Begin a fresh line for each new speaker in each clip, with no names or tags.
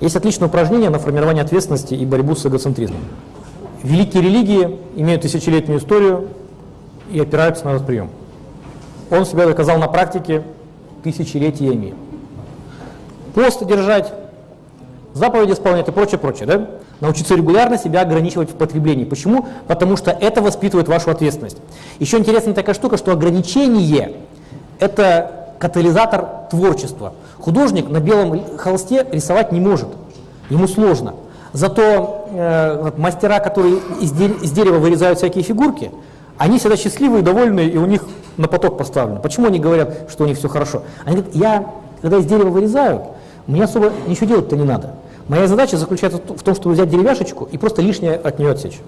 Есть отличное упражнение на формирование ответственности и борьбу с эгоцентризмом. Великие религии имеют тысячелетнюю историю и опираются на этот прием. Он себя доказал на практике тысячелетиями. Пост держать, заповеди исполнять и прочее, прочее. Да? Научиться регулярно себя ограничивать в потреблении. Почему? Потому что это воспитывает вашу ответственность. Еще интересная такая штука, что ограничение – это катализатор творчества. Художник на белом холсте рисовать не может, ему сложно. Зато э, мастера, которые из, де из дерева вырезают всякие фигурки, они всегда счастливые, довольные, и у них на поток поставлено. Почему они говорят, что у них все хорошо? Они говорят, я, когда из дерева вырезаю, мне особо ничего делать-то не надо. Моя задача заключается в том, чтобы взять деревяшечку и просто лишнее от нее отсечь.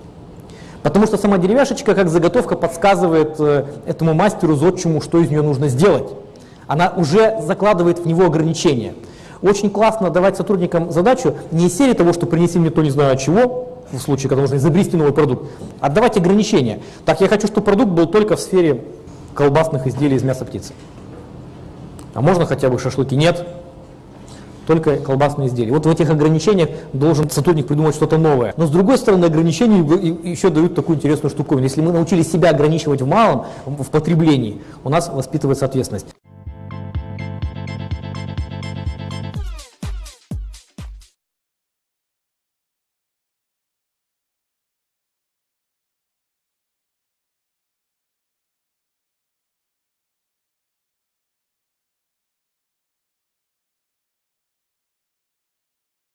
Потому что сама деревяшечка, как заготовка, подсказывает э, этому мастеру, зодчему, что из нее нужно сделать. Она уже закладывает в него ограничения. Очень классно давать сотрудникам задачу не из серии того, что принеси мне то не знаю чего, в случае, когда нужно изобрести новый продукт, а давать ограничения. Так, я хочу, чтобы продукт был только в сфере колбасных изделий из мяса птицы. А можно хотя бы шашлыки? Нет только колбасные изделия. Вот в этих ограничениях должен сотрудник придумать что-то новое. Но с другой стороны, ограничения еще дают такую интересную штуковину. Если мы научились себя ограничивать в малом, в потреблении, у нас воспитывается ответственность.